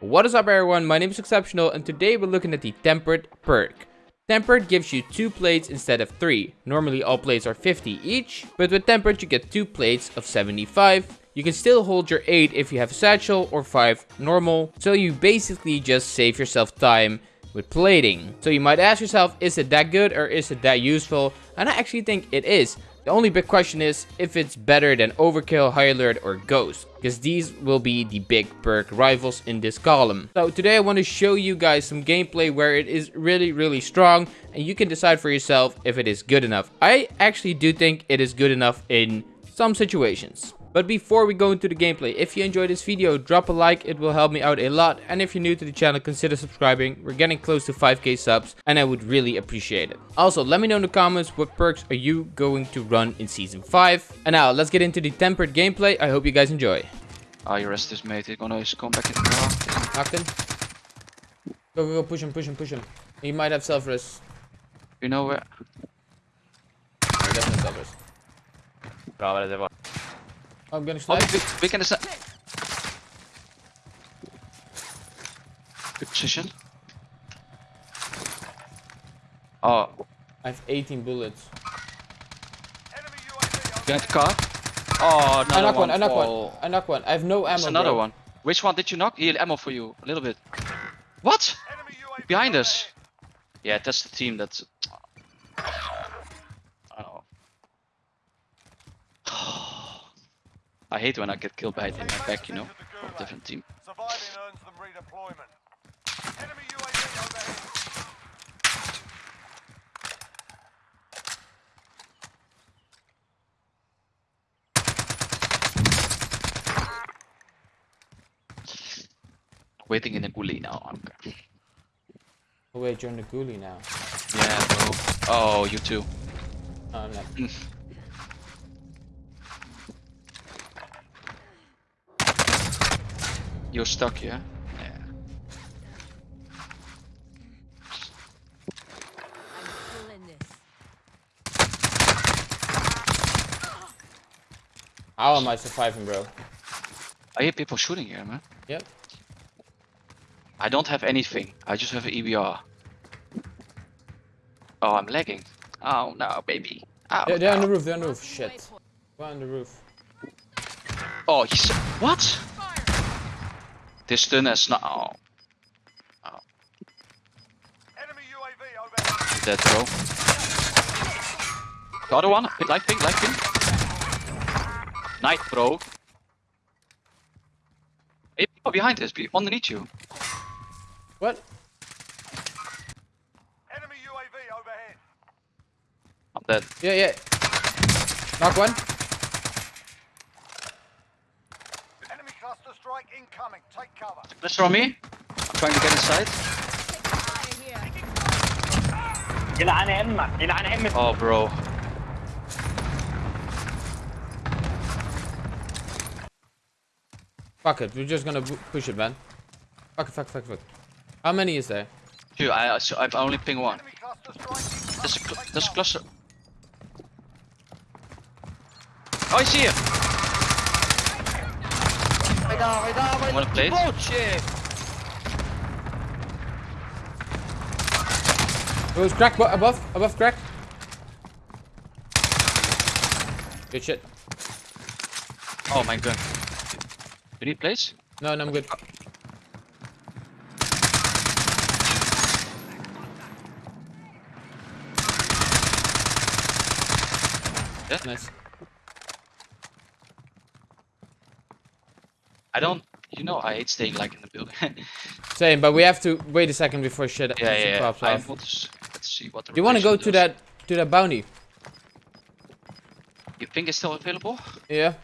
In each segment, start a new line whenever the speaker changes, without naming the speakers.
What is up everyone, my name is Exceptional and today we're looking at the Tempered perk. Tempered gives you 2 plates instead of 3. Normally all plates are 50 each, but with Tempered you get 2 plates of 75. You can still hold your 8 if you have satchel or 5 normal, so you basically just save yourself time with plating. So you might ask yourself, is it that good or is it that useful? And I actually think it is. The only big question is if it's better than Overkill, High Alert or Ghost. Because these will be the big perk rivals in this column. So today I want to show you guys some gameplay where it is really really strong. And you can decide for yourself if it is good enough. I actually do think it is good enough in some situations. But before we go into the gameplay, if you enjoyed this video, drop a like, it will help me out a lot. And if you're new to the channel, consider subscribing. We're getting close to 5k subs and I would really appreciate it. Also, let me know in the comments what perks are you going to run in Season 5. And now, let's get into the tempered gameplay. I hope you guys enjoy.
Ah, you rest this mate. He's gonna come back in the car.
Knocked him. Go, go, go, push him, push him, push him. He might have self-res.
You know where?
He doesn't have self-res.
Bra var det,
Oh, I'm
Oh,
sniped.
big, big in the side. Good position. Oh,
I have 18 bullets.
the car. Oh, another
I knock one, I knock one. I knock one. I have no ammo,
There's another
bro.
one. Which one did you knock? Here, ammo for you. A little bit. What? Behind us. Yeah, that's the team that's. I hate when I get killed by it in my back, you know, from a different team.
Surviving earns them redeployment. Enemy UAV overhead.
Waiting in a Gulag now. Okay.
Oh wait, you're in the Gulag now.
Yeah, bro. Oh, you too.
No, I'm not.
You're stuck, yeah? Yeah.
still in this.
How am I surviving, bro?
I hear people shooting here, man.
Yep.
I don't have anything. I just have an EBR. Oh, I'm lagging. Oh no, baby. Oh,
They're, they're on the roof, they're on the roof. Shit. Go on the roof.
Oh, he's what? This stun is not. Oh,
Enemy UAV overhead.
dead, bro. The other one, light ping, light ping. Night, bro. Hey, people behind us, be underneath you.
What?
Enemy UAV overhead.
I'm dead.
Yeah, yeah. Knock one.
Enemy cluster strike incoming. Take cover.
Pressure on me. I'm trying to get inside.
Fire here.
يلعن امك يلعن امك
Oh, bro.
Fuck it, we're just gonna bu- push it, man. Fuck it, fuck, fuck, fuck. How many is there?
Dude, I, I, so I've only ping one.
Enemy cluster strike
There's a,
incoming.
cl-
Take
there's a
cover.
cluster. Oh, I see him. Wanna play?
Oh, it's crack bo- above, above crack. Good shit.
Oh my god. You need plates?
No, no, I'm good.
Yeah.
Nice.
I don't. You know, I hate staying like in the building.
Same, but we have to wait a second before shit
yeah,
shit
yeah.
pops
I
off.
want to. Let's see what the.
Do you want to go
rotation
to that to that bounty?
You think it's still available?
Yeah.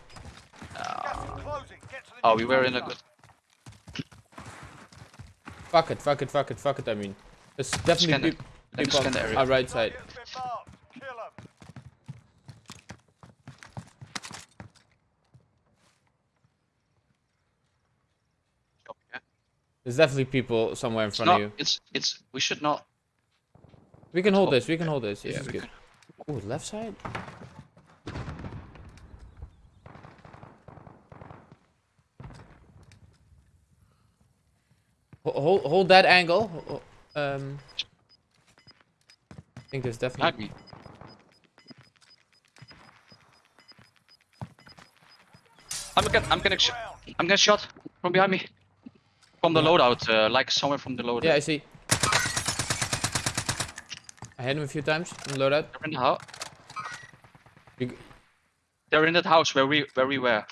Gas is closing. Get to the
Oh, we were in a good.
Fuck it, fuck it, fuck it, fuck it. I mean, there's definitely
the-
peop-
let me
people
scan the
on our right side. There's definitely people somewhere in
It's
front
not.
of you.
It's. It's. We should not.
We can hold this. We can hold this. This
Yeah,
is good. Oh, left side. Hold, hold that angle. Um, I think there's definitely.
I'm getting, I'm sh I'm getting shot from behind me. From the loadout, uh, like somewhere from the loadout.
Yeah, I see. I hit him a few times in the loadout.
They're in the house.
You
They're in that house where we, where we were.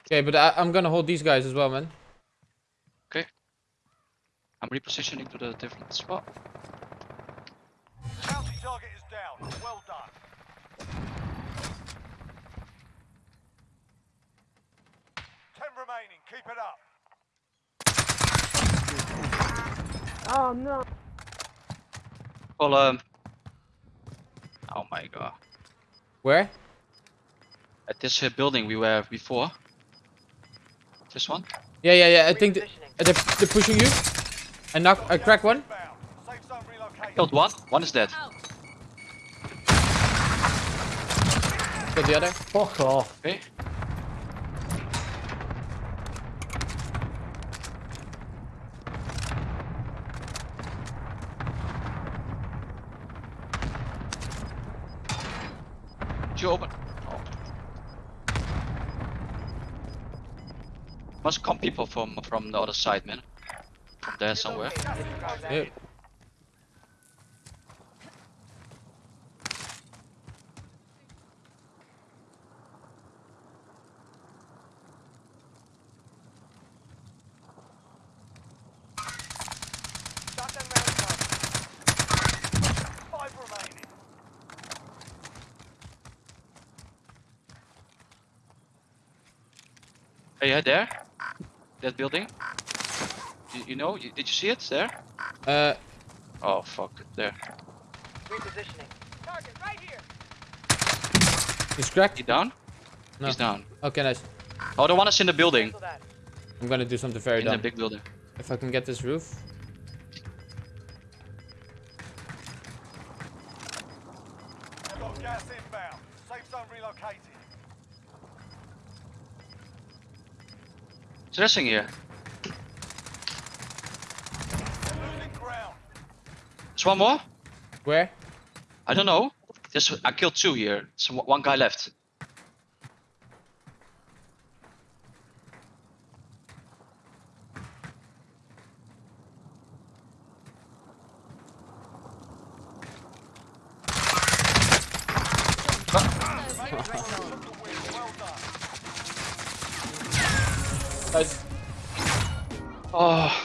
Okay, but I, I'm gonna hold these guys as well, man. Okay.
I'm repositioning to the different spot.
Bounty target is down. Well done. Ten remaining. Keep it up.
Well, um. Oh my god.
Where?
At this uh, building we were before. This one?
Yeah, yeah, yeah. I think th- uh, they're, they're pushing you. I knock. I crack one.
Inbound. Safe zone relocated.
Killed one. One is dead.
Out.
Kill the other.
Fuck off.
Okay. You open? Oh. Must come people from from the other side, man. From there somewhere.
Yeah.
Shotgun round one. Five remaining.
Hey, yeah, there. That building. You, you know? You, did you see it there?
Uh,
Oh fuck, there. Repositioning.
Target right here.
he's cracked.
He down?
No.
He's down.
Okay, nice.
Oh, the one is in the building.
I'm gonna do something very
In the big building.
If I can get this roof.
I've got gas inbound. Safe zone relocated.
It's here. There's one more?
Where?
I don't know. There's, I killed two here. So one guy left. Oh.